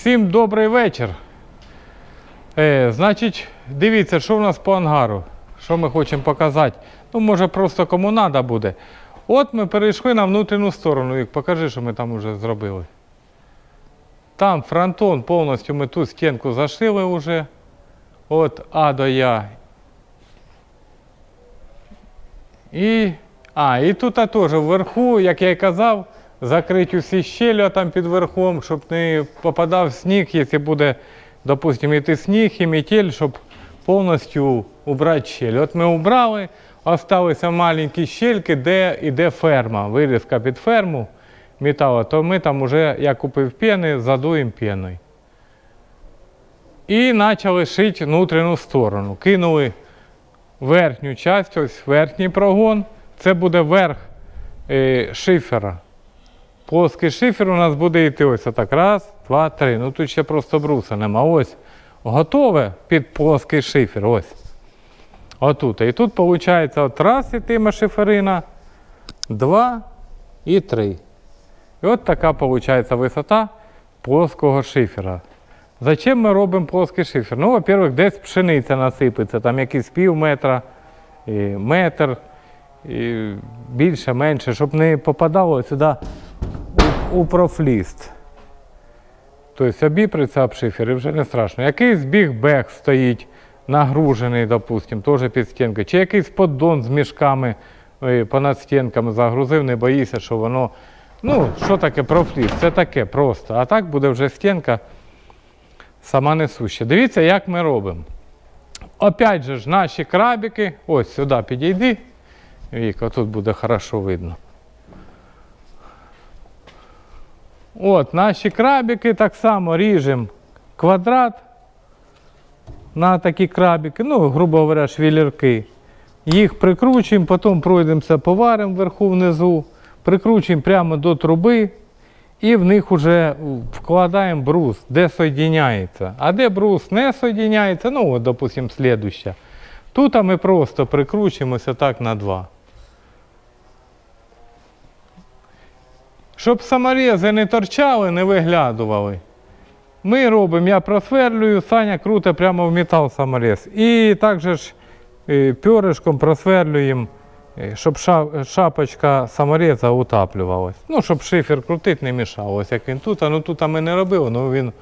Всім добрий вечір. Е, значить, дивіться, що в нас по ангару. Що ми хочемо показати. Ну, може, просто кому треба буде. От ми перейшли на внутрішню сторону. Вік, покажи, що ми там вже зробили. Там фронтон повністю ми ту стінку зашили вже. От А до Я. І, а, і тут теж вверху, як я і казав, закрити усі щелі там під верхом, щоб не попадав сніг, якщо буде, допустимо, йти сніг і метель, щоб повністю убрати щелі. От ми убрали, залишилися маленькі щельки, де йде ферма, вирізка під ферму металу, то ми там вже, я купив пени, задуємо пеною. І почали шити внутрішню сторону. Кинули верхню часть, ось верхній прогон. Це буде верх е, шифера. Плоский шифер у нас буде йти ось отак. Раз, два, три. Ну тут ще просто бруса нема. Ось готове під плоский шифер. Ось. Отут. І тут виходить от раз ітиме шиферина, два і три. І от така виходить висота плоского шифера. Зачем ми робимо плоский шифер? Ну, во-первых, десь пшениця насипеться, там якийсь пів метра, метр, більше, менше, щоб не попадало сюди у, профліст. Тобто обіприться об шифер вже не страшно. Якийсь біг бег стоїть, нагружений, допустим, теж під стінкою. Чи якийсь поддон з мішками е, понад стінками загрузив, не боїся, що воно. Ну, що таке профліст? Це таке просто. А так буде вже стінка сама несуща. Дивіться, як ми робимо. Опять же ж, наші крабики, ось сюди підійди. Віка, тут буде хорошо видно. От, наші крабики так само ріжемо квадрат на такі крабики, ну, грубо говоря, швілерки. Їх прикручуємо, потім пройдемося поваримо вверху внизу, прикручуємо прямо до труби і в них вже вкладаємо брус, де соєдиняється. А де брус не соєдиняється, ну, от, допустимо, слідуща. Тут ми просто прикручуємося так на два. Щоб саморези не торчали, не виглядували. Ми робимо, я просверлюю, Саня круто прямо в метал саморез. І також е, перышком просверлюємо, е, щоб шапочка самореза утаплювалась. Ну, щоб шифер крутити не мішав. Ось як він тут, а ну тут ми не робили, але він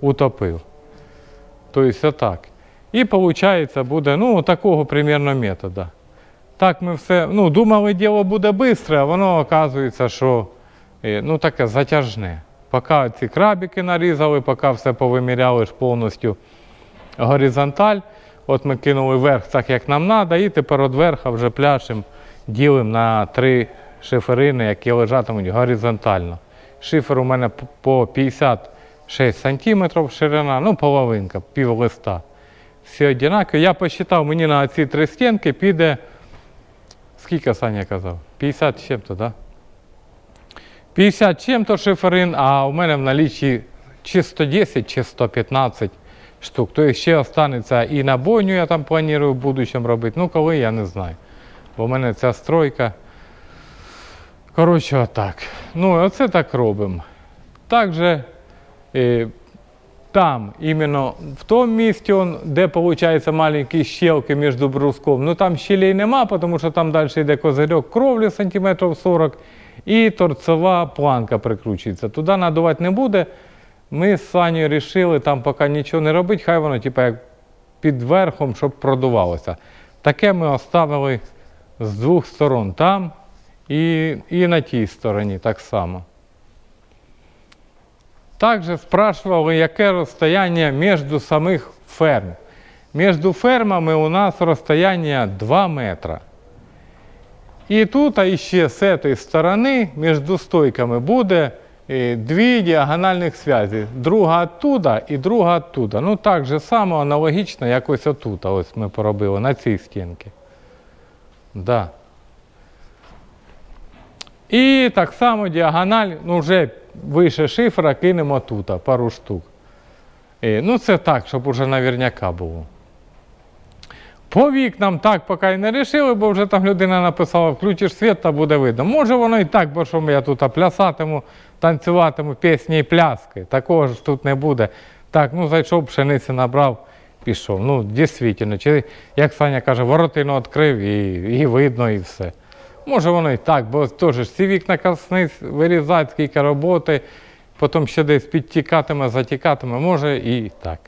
утопив. Тобто отак. І виходить, буде ну, такого примерно методу. Так ми все, ну, думали, діло буде швидко, а воно оказується, що ну, таке затяжне. Поки ці крабики нарізали, поки все повиміряли ж повністю горизонталь. От ми кинули вверх так, як нам треба, і тепер від верха вже пляшем ділимо на три шиферини, які лежатимуть горизонтально. Шифер у мене по 56 см ширина, ну половинка, пів листа. Всі однакові. Я посчитав, мені на ці три стінки піде. Скільки Саня казав? 50 з чим-то, так? Да? 50 чим-то шиферин, а у мене в налічі чи 110, чи 115 штук. Тобто ще останеться і на бойню я там планую в будущому робити. Ну, коли я не знаю. Бо в мене ця стройка. Коротше, отак. Ну, оце так робимо. Також е, там, іменно в тому місці, де виходить маленькі щелки між бруском, ну там щелей нема, тому що там далі йде козирьок кровлі сантиметрів 40 і торцева планка прикручується. Туди надувати не буде. Ми з Санєю вирішили там поки нічого не робити, хай воно типу, як під верхом, щоб продувалося. Таке ми оставили з двох сторон там і, і на тій стороні так само. Також спрашивали, яке розстояння між самих ферм. Між фермами у нас розстояння 2 метра. І тут, а ще з цієї сторони, між стойками буде е, дві діагональних зв'язі. Друга оттуда і друга оттуда. Ну так же само аналогічно, як ось отут. Ось ми поробили на цій стінці. Да. І так само діагональ, ну вже вище шифра кинемо тут, пару штук. Е, ну це так, щоб уже наверняка було. По вікнам так поки не рішили, бо вже там людина написала, включиш світ та буде видно. Може воно і так, бо що я тут плясатиму, танцюватиму пісні і пляски. Такого ж тут не буде. Так, ну зайшов, пшениці набрав, пішов. Ну, дійсно, чи як Саня каже, воротину відкрив і, і видно, і все. Може воно і так, бо теж ці вікна касниць вирізати, скільки роботи, потім ще десь підтікатиме, затікатиме, може і так.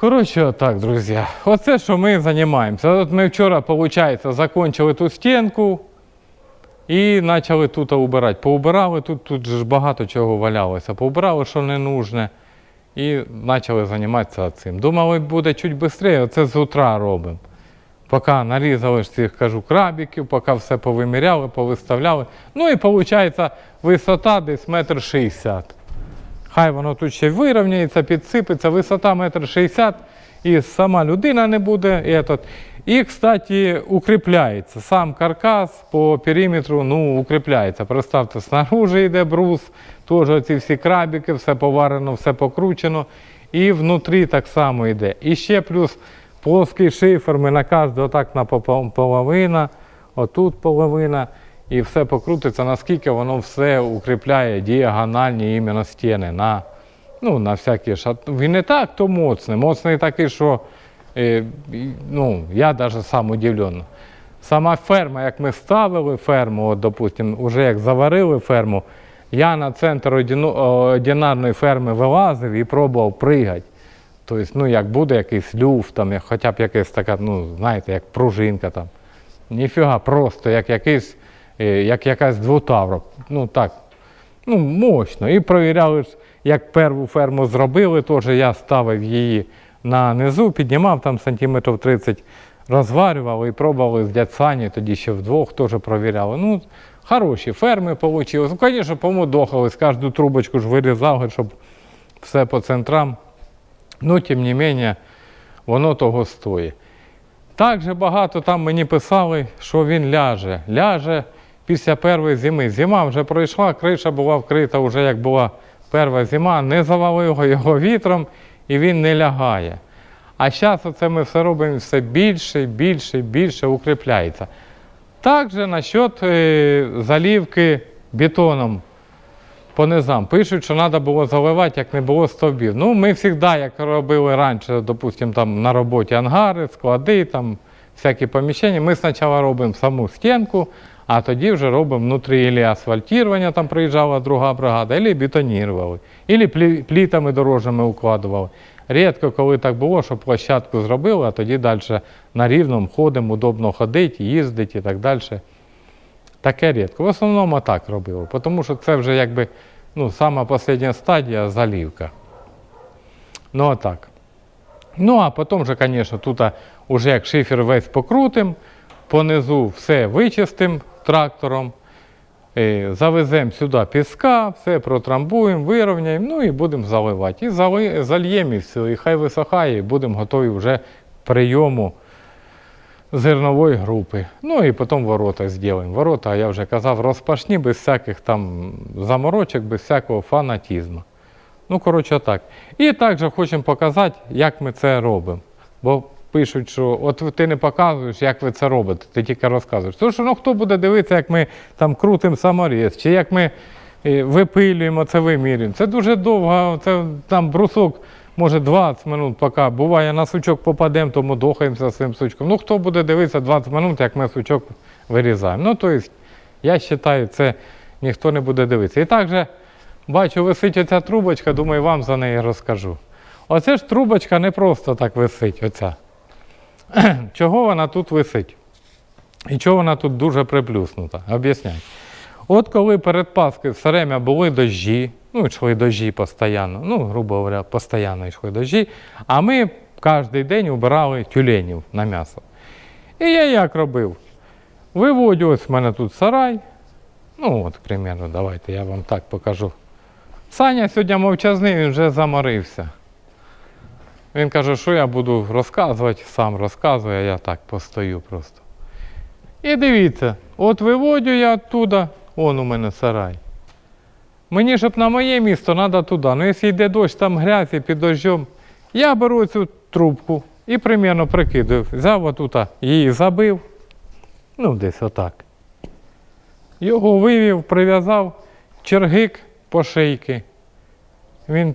Коротше, отак, друзі. Оце, що ми займаємося. От ми вчора, виходить, закінчили ту стінку і почали тут убирати. Поубирали, тут, тут ж багато чого валялося. Поубирали, що не нужне, і почали займатися цим. Думали, буде чуть швидше, оце з утра робимо. Поки нарізали ж цих, кажу, крабіків, поки все повиміряли, повиставляли. Ну і виходить, висота десь метр шістдесят. Хай воно тут ще вирівняється, підсипеться, висота метр шістдесят, і сама людина не буде. Этот. і, кстати, укріпляється. Сам каркас по периметру ну, укріпляється. Представте, снаружи йде брус, теж ці всі крабіки, все поварено, все покручено. І внутрі так само йде. І ще плюс плоский шифер, ми на кожну отак на половина, отут половина. І все покрутиться, наскільки воно все укріпляє діагональні іменно стіни на, ну, на всякі шат. Він не так, то моцний. Моцний такий, що е, ну, я навіть сам удивлений. Сама ферма, як ми ставили ферму, от, допустим, вже як заварили ферму, я на центр одинарної ферми вилазив і пробував пригати. Тобто, ну, як буде якийсь люфт, там, хоча б якась така, ну, знаєте, як пружинка там. Ніфіга, просто як якийсь, як якась двутавра. Ну так, ну, мощно. І провіряли, як перву ферму зробили, теж я ставив її на низу, піднімав там сантиметрів 30, розварювали і пробували з дядь тоді ще вдвох теж провіряли. Ну, хороші ферми вийшли. Ну, звісно, помудохались, кожну трубочку ж вирізали, щоб все по центрам. Ну, тим не менше, воно того стоїть. Так же багато там мені писали, що він ляже. Ляже після першої зими. Зима вже пройшла, криша була вкрита вже як була перша зима, не завалило його вітром і він не лягає. А зараз оце ми все робимо все більше, більше, більше укріпляється. Також насчет е, залівки бетоном по низам. Пишуть, що треба було заливати, як не було стовбів. Ну, ми завжди, як робили раніше, допустимо, там на роботі ангари, склади, там всякі поміщення, ми спочатку робимо саму стінку, а тоді вже робимо внутрі ілі асфальтування, там приїжджала друга бригада, або бетонірували, плі- плітами дорожніми укладували. Рідко, коли так було, що площадку зробили, а тоді далі на рівному ходимо, удобно ходити, їздити і так далі. Таке рідко. В основному так робили, тому що це вже якби ну, сама остання стадія залівка. Ну, а так. Ну, а потім вже, звісно, тут вже як шифер весь покрутим, понизу все вичистим трактором, е, завеземо сюди піска, все протрамбуємо, вирівняємо, ну і будемо заливати. І зали, зальємо і все, і хай висохає, і будемо готові вже прийому зернової групи. Ну і потім ворота зробимо. Ворота, я вже казав, розпашні, без всяких там заморочок, без всякого фанатізму. Ну, коротше, так. І також хочемо показати, як ми це робимо. Бо пишуть, що от ти не показуєш, як ви це робите, ти тільки розказуєш. Тому що ну, хто буде дивитися, як ми там крутимо саморіз, чи як ми е, випилюємо це вимірюємо. Це дуже довго, це там брусок може 20 минут, поки буває на сучок попадемо, тому дохаємося з цим сучком. Ну хто буде дивитися 20 минут, як ми сучок вирізаємо. Ну, тобто, я вважаю, це ніхто не буде дивитися. І також бачу, висить оця трубочка, думаю, вам за неї розкажу. Оце ж трубочка не просто так висить, оця. Чого вона тут висить? І чого вона тут дуже приплюснута? Об'ясняю. От коли перед Паскою все время були дощі, ну, йшли дощі постійно, ну, грубо говоря, постійно йшли дощі, а ми кожен день убирали тюленів на м'ясо. І я як робив? Виводю, ось в мене тут сарай. Ну, от, примерно, давайте я вам так покажу. Саня сьогодні мовчазний, він вже заморився. Він каже, що я буду розказувати, сам розказує, а я так постою просто. І дивіться, от виводю я оттуда, он у мене сарай. Мені, щоб на моє місто, треба туди. Ну, якщо йде дощ, там грязь і під дощом, я беру цю трубку і примерно прикидаю. Взяв отут, її забив, ну десь отак. Його вивів, прив'язав чергик по шийки. Він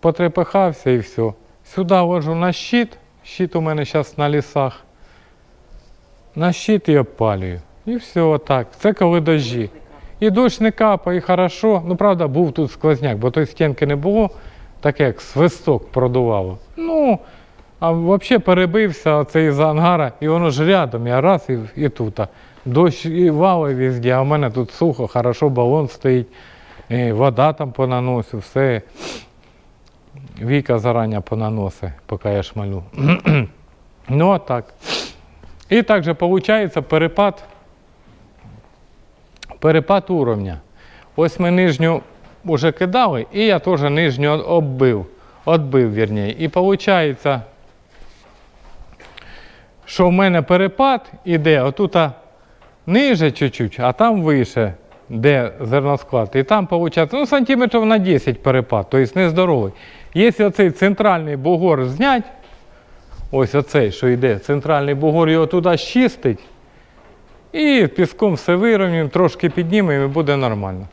потрепихався і все. Сюди ложу на щит. Щит у мене зараз на лісах. На щит і обпалюю. І все отак. Це коли дощі. І дощ не капає, і хорошо. Ну, правда, був тут сквозняк, бо той стінки не було, таке як свисток продувало. Ну, а взагалі перебився оцей із ангара, і воно ж рядом, я раз і, і тут. Дощ і вали везде, а в мене тут сухо, хорошо, балон стоїть, і вода там понаносив, все. Віка зарані понаносить, поки я шмалю. ну, а так. І також виходить перепад, перепад уровня. Ось ми нижню вже кидали, і я теж нижню оббив, отбив, вірніше. І виходить, що в мене перепад іде отут ниже чуть-чуть, а там вище, де зерносклад. І там виходить, ну, сантиметрів на 10 перепад, тобто нездоровий. Якщо оцей центральний бугор зняти, ось оцей, що йде, центральний бугор його туди щистить, і піском все вирівнюємо, трошки піднімемо і буде нормально.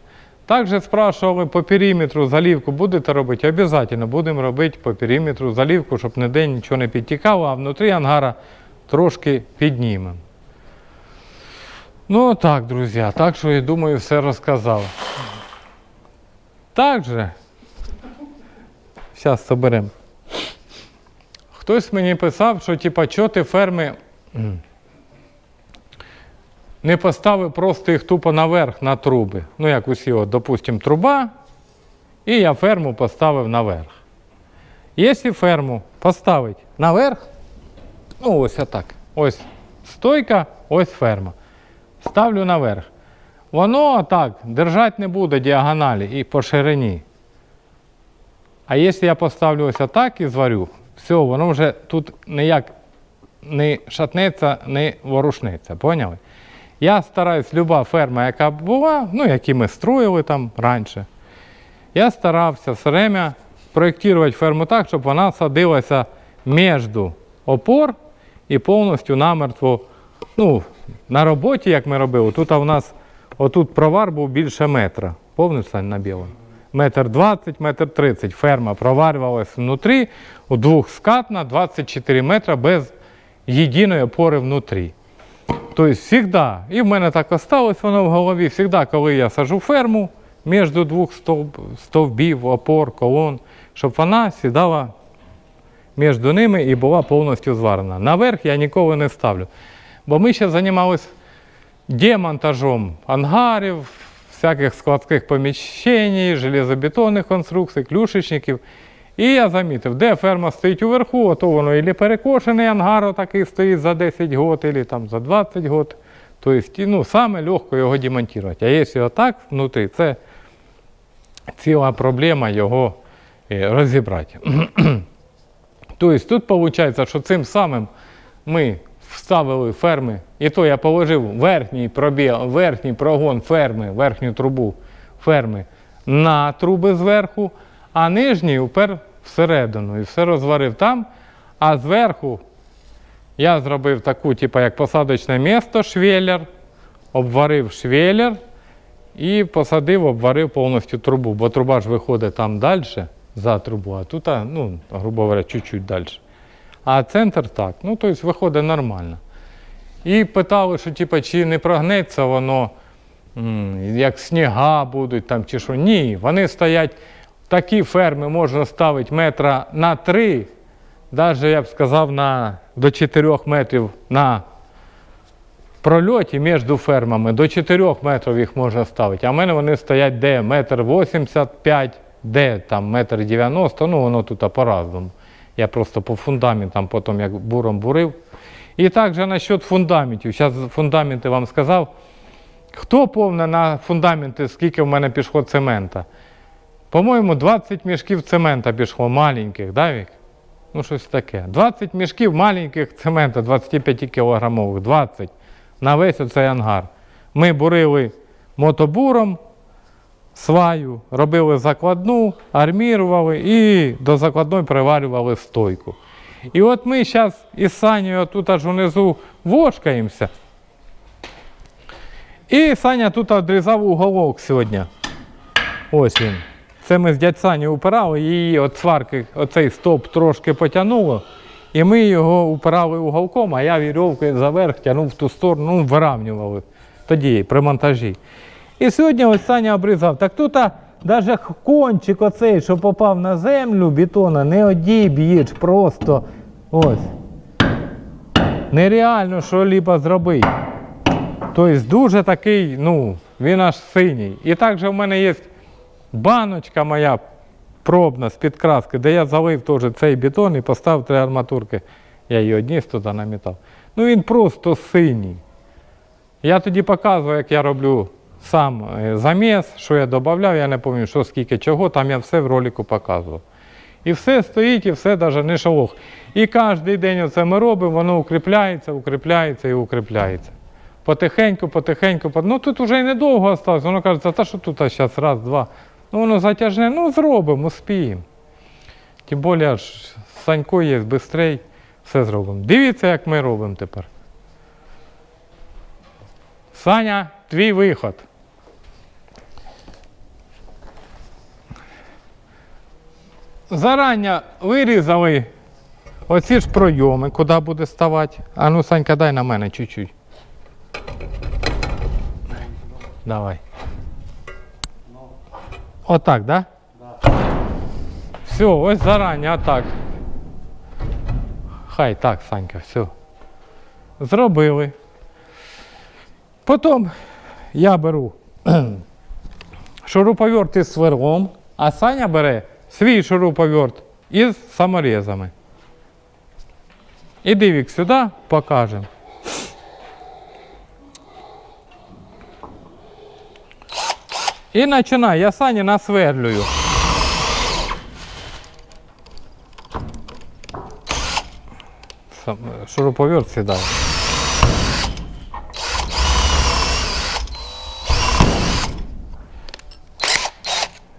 Також спрашивали по периметру заливку будете робити? Обязательно будемо робити по периметру заливку, щоб ніде нічого не підтікало, а внутрі ангара трошки піднімемо. Ну так, друзі, так що я думаю, все розказав. Також, зараз соберемо. Хтось мені писав, що типа, що ти ферми не поставив просто їх тупо наверх на труби. Ну, як усі, от, допустимо, труба, і я ферму поставив наверх. Якщо ферму поставити наверх, ну ось отак. Ось стойка, ось ферма. Ставлю наверх. Воно так держати не буде діагоналі і по ширині. А якщо я поставлю ось отак і зварю, все, воно вже тут ніяк не шатнеться, не ворушнеться. Поняли? Я стараюсь, люба ферма, яка була, ну, які ми строїли там раніше, я старався все время проєктувати ферму так, щоб вона садилася між опор і повністю намертво. Ну, на роботі, як ми робили, тут у нас отут провар був більше метра. Повниш Сань, на білому? Метр 20, метр 30. Ферма проварювалася внутрі, у двохскатна 24 метра без єдиної опори внутрі. Тобто, завжди, і в мене так осталось воно в голові, завжди, коли я сажу ферму між двох стовб, стовбів, опор, колон, щоб вона сідала між ними і була повністю зварена. Наверх я ніколи не ставлю. Бо ми ще займалися демонтажом ангарів, всяких складських поміщень, железобетонних конструкцій, клюшечників. І я замітив, де ферма стоїть уверху, то воно і перекошений ангар такий стоїть за 10 років, або там за 20 років. Тобто, ну, саме легко його демонтувати. А якщо отак внутрі, це ціла проблема його е, розібрати. тобто тут виходить, що цим самим ми вставили ферми, і то я положив верхній пробіл, верхній прогон ферми, верхню трубу ферми на труби зверху, а нижній упер всередину. І все розварив там. А зверху я зробив таку, типу, як посадочне місто, швеллер, обварив швеллер і посадив, обварив повністю трубу, бо труба ж виходить там далі за трубу, а тут, ну, грубо говоря, чуть-чуть далі. А центр так. Ну, тобто виходить нормально. І питали, що типу, чи не прогнеться воно, як сніга будуть там чи що. Ні, вони стоять, такі ферми можна ставити метра на три, навіть я б сказав, на, до 4 метрів на прольоті між фермами, до 4 метрів їх можна ставити. А в мене вони стоять де метр 85, де там метр 90, ну воно тут по-разному. Я просто по фундаментам потім як буром бурив. І також насчет фундаментів. Зараз фундаменти вам сказав. Хто повне на фундаменти, скільки в мене пішло цемента? По-моєму, 20 мішків цемента пішло маленьких, да, Вік? Ну, щось таке. 20 мішків маленьких цемента, 25 кілограмових, 20 на весь оцей ангар. Ми бурили мотобуром сваю, робили закладну, армірували і до закладної приварювали стойку. І от ми зараз із Санєю тут аж унизу вошкаємося. І Саня тут відрізав уголок сьогодні. Ось він. Це ми з дядь Сані упирали, її от сварки, оцей стоп трошки потягнуло. І ми його упирали уголком, а я вірьовкою заверх тягнув в ту сторону, ну, виравнювали тоді при монтажі. І сьогодні ось Саня обрізав. Так тут навіть кончик оцей, що попав на землю бетона, не одіб'єш просто. Ось. Нереально що-либо зробити. Тобто дуже такий, ну, він аж синій. І також в мене є баночка моя пробна з підкраски, де я залив теж цей бетон і поставив три арматурки. Я її одніс туди на метал. Ну він просто синій. Я тоді показував, як я роблю сам е, заміс, що я додавав, я не пам'ятаю, що скільки чого, там я все в ролику показував. І все стоїть, і все навіть не шалох. І кожен день це ми робимо, воно укріпляється, укріпляється і укріпляється. Потихеньку, потихеньку, ну тут вже й недовго осталось. Воно каже, та що тут зараз раз, два. Ну воно затяжне, ну зробимо, успіємо. Тим більше аж Санько є, швидше, все зробимо. Дивіться, як ми робимо тепер. Саня, твій виход. Зарання вирізали оці ж пройоми, куди буде ставати. А ну, Санька, дай на мене чуть-чуть. Давай. Отак, да? Все, ось зарані, отак. Хай так, Санька, все. Зробили. Потім я беру шуруповерт із сверлом, а Саня бере свій шуруповерт із саморезами. Іди вік сюди, покажемо. І починай, я Сані насверлюю. Сам, е, шуруповерт сідає.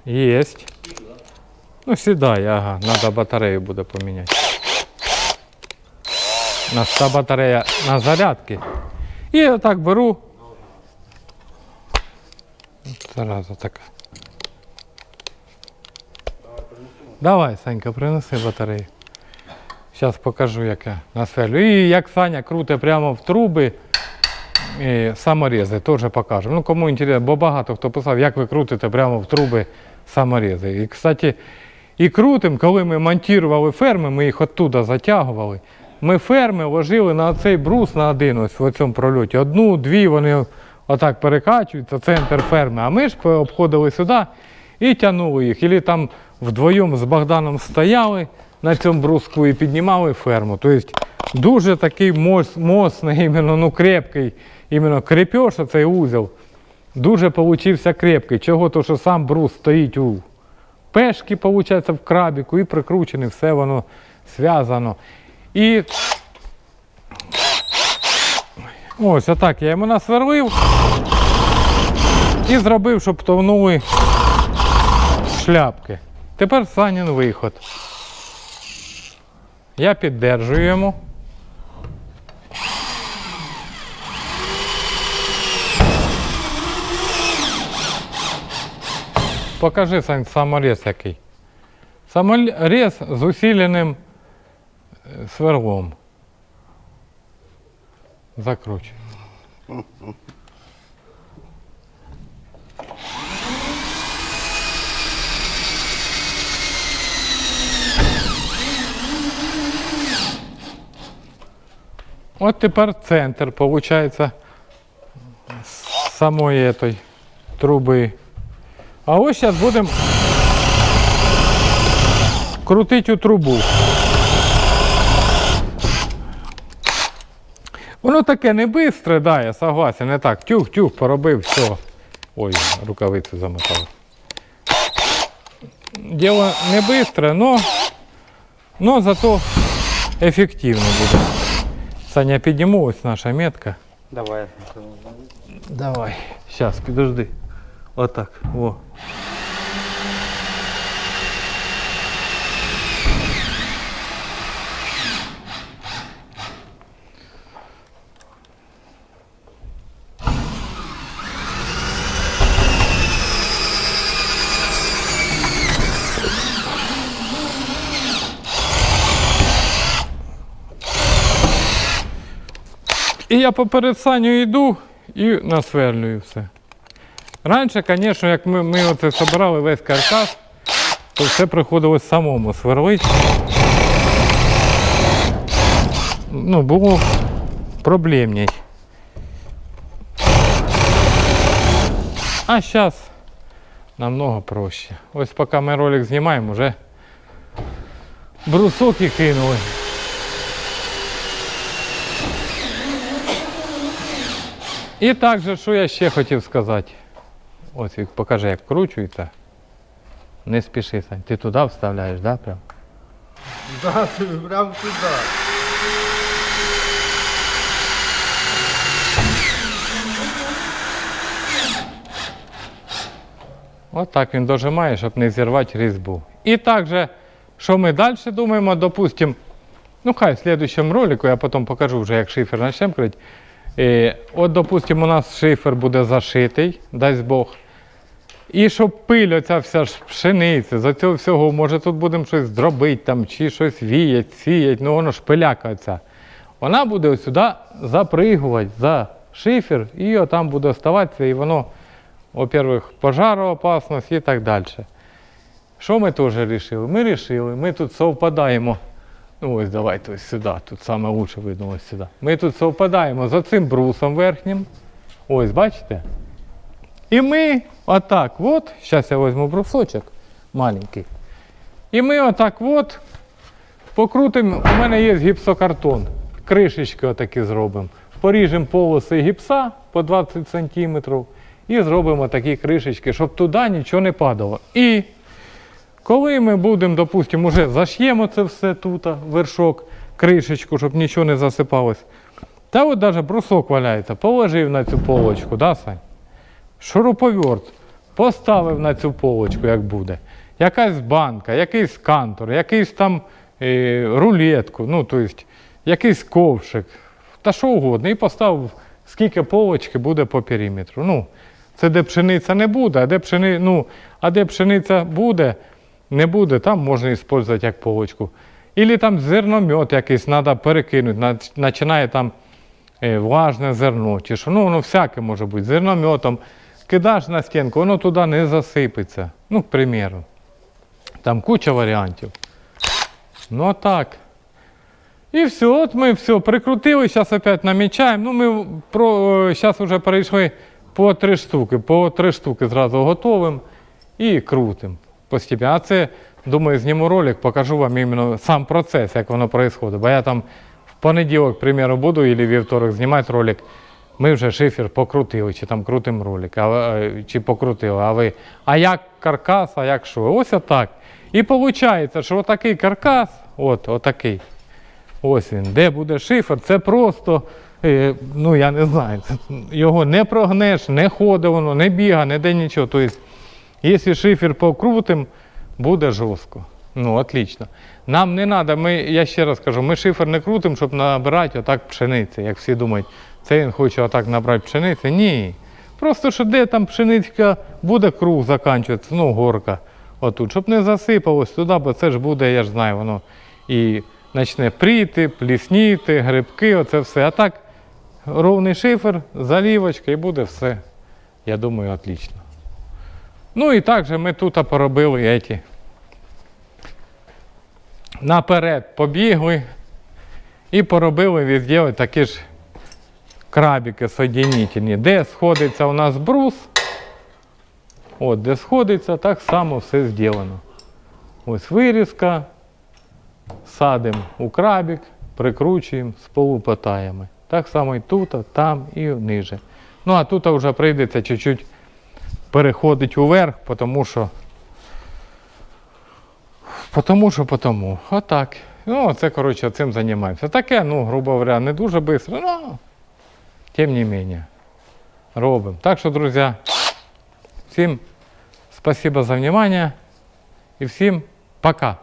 Есть. Ну, сідай, ага, надо батарею буде поміняти. У нас та батарея на зарядці. І отак беру. Зараза така. Давай, Санька, принеси батарею. Зараз покажу, як я насверлю. І як Саня круте прямо в труби. І саморези теж покажу. Ну, кому інтересно, бо багато хто писав, як ви крутите прямо в труби саморези. І, кстати, і крутим, коли ми монтували ферми, ми їх оттуда затягували. Ми ферми ложили на цей брус на один ось в цьому прольоті. Одну, дві вони отак перекачуються, центр ферми. А ми ж обходили сюди і тягнули їх. Ілі там вдвоєм з Богданом стояли на цьому бруску і піднімали ферму. Тобто дуже такий мос, моцний, іменно, ну, крепкий, іменно крепеж, цей узел. Дуже получився крепкий. Чого? То, що сам брус стоїть у пешки, виходить, в крабіку і прикручений, все воно зв'язано. І ось отак я йому насверлив і зробив, щоб товнули шляпки. Тепер Санін виход. Я піддержую йому. Покажи, Сань, саморез який. Саморез з усиленим е, сверлом. Закручуй. От тепер центр, з самої этой труби. А ось зараз будемо крутити у трубу. Воно таке не бистре, да, я согласен, не так. Тюх-тюх, поробив, все. Ой, рукавицю замотав. Діло не бистре, но, но зато ефективно буде. Саня, підніму ось наша метка. Давай. Давай. Сейчас, подожди. Отак. Во. І я поперед саню йду і насверлюю все. Раніше, звісно, як ми, ми оце збирали весь каркас, то все приходилось самому сверлити. Ну, було проблемней. А зараз намного проще. Ось поки ми ролик знімаємо, вже брусок і кинули. І також, що я ще хотів сказати. Ось покажи, як вкручується. Не спіши, Сань. Ти туди вставляєш, да, прям? Да, прям туда. От так він дожимає, щоб не зірвати різьбу. І також, що ми далі думаємо, допустимо, ну хай в слідчому ролику я потім покажу вже, як шифер почнемо крити. Е, от, допустимо, у нас шифер буде зашитий, дасть Бог. І щоб пиль, оця вся ж пшениця, за цього всього, може тут будемо щось зробити там, чи щось віять, сіять, ну воно ж пиляка оця. Вона буде сюди запригувати за шифер, і отам буде оставатися, і воно, во-первых, пожароопасність і так далі. Що ми теж вирішили? Ми вирішили, ми тут совпадаємо. Ну ось давайте ось сюди, тут лучше видно ось сюди. Ми тут совпадаємо за цим брусом верхнім. Ось, бачите? І ми отак от, зараз я візьму брусочок маленький. І ми отак от покрутимо, у мене є гіпсокартон. Кришечки отакі зробимо. Поріжемо полоси гіпса по 20 см і зробимо такі кришечки, щоб туди нічого не падало. І коли ми будемо, допустимо, вже заш'ємо це все тут, вершок, кришечку, щоб нічого не засипалось. Та от навіть брусок валяється, положив на цю полочку, да, Сань? Шуруповерт поставив на цю полочку, як буде. Якась банка, якийсь кантор, якийсь там е, рулетку, ну, тобто, якийсь ковшик, та що угодно. І поставив, скільки полочки буде по периметру. Ну, це де пшениця не буде, а де, пшени, ну, а де пшениця буде, не буде, там можна використовувати як полочку. Ілі там зерномет якийсь треба перекинути, починає там е, влажне зерно, чи що, ну воно всяке може бути. Зернометом кидаш на стінку, воно туди не засипеться. Ну, к примеру. Там куча варіантів. Ну так. І все, от ми все прикрутили, зараз опять намічаємо. Ну, ми про, зараз вже перейшли по три штуки. По три штуки зразу готовим і крутим постійно. А це, думаю, зніму ролик, покажу вам іменно сам процес, як воно відбувається. Бо я там в понеділок, примеру, буду, або вівторок знімати ролик. Ми вже шифер покрутили, чи там крутим ролик, а, е, чи покрутили. А ви, а як каркас, а як що? Ось отак. І виходить, що отакий каркас, от, отакий. Ось він, де буде шифер, це просто, е, ну я не знаю, його не прогнеш, не ходить воно, не біга, не де нічого. Тобто, якщо шифер покрутим, буде жорстко. Ну, отлично. Нам не треба, я ще раз кажу, ми шифер не крутимо, щоб набирати отак пшениці, як всі думають, це він хоче отак набрати пшениці. Ні. Просто що де там пшеничка буде круг закінчуватися, ну, горка отут, щоб не засипалось туди, бо це ж буде, я ж знаю, воно і почне пріти, плісніти, грибки, оце все. А так, ровний шифер, залівочка і буде все, я думаю, отлично. Ну і також ми тут поробили еті. Наперед побігли і поробили везде такі ж крабики соєдинительні. Де сходиться у нас брус, от де сходиться, так само все зроблено. Ось вирізка, садимо у крабик, прикручуємо з полупотаями. Так само і тут, там і ниже. Ну а тут вже прийдеться чуть-чуть переходить уверх, тому що. Потому що потому. Отак. Ну, це, коротше, цим займаємося. Таке, ну, грубо говоря, не дуже швидко, ну, тим не менее, робим. Так що, друзі, всім спасибо за внимание і всім пока.